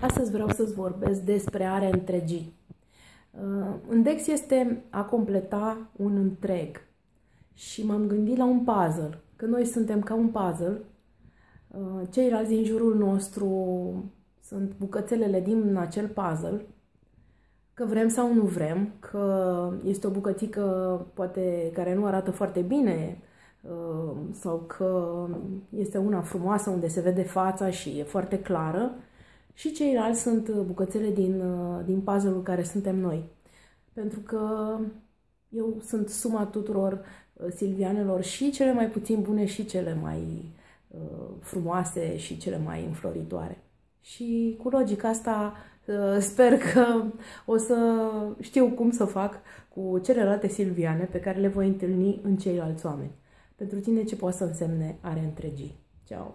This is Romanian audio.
Astăzi vreau să-ți vorbesc despre are întregii. Uh, Index este a completa un întreg. Și m-am gândit la un puzzle, că noi suntem ca un puzzle, uh, ceilalți din jurul nostru sunt bucățelele din acel puzzle, că vrem sau nu vrem, că este o bucățică poate care nu arată foarte bine uh, sau că este una frumoasă unde se vede fața și e foarte clară, și ceilalți sunt uh, bucățele din, uh, din puzzle-ul care suntem noi. Pentru că eu sunt suma tuturor uh, silvianelor și cele mai puțin bune și cele mai uh, frumoase și cele mai înfloritoare. Și cu logica asta uh, sper că o să știu cum să fac cu celelalte silviane pe care le voi întâlni în ceilalți oameni. Pentru tine ce poate să însemne are întregii. Ciao!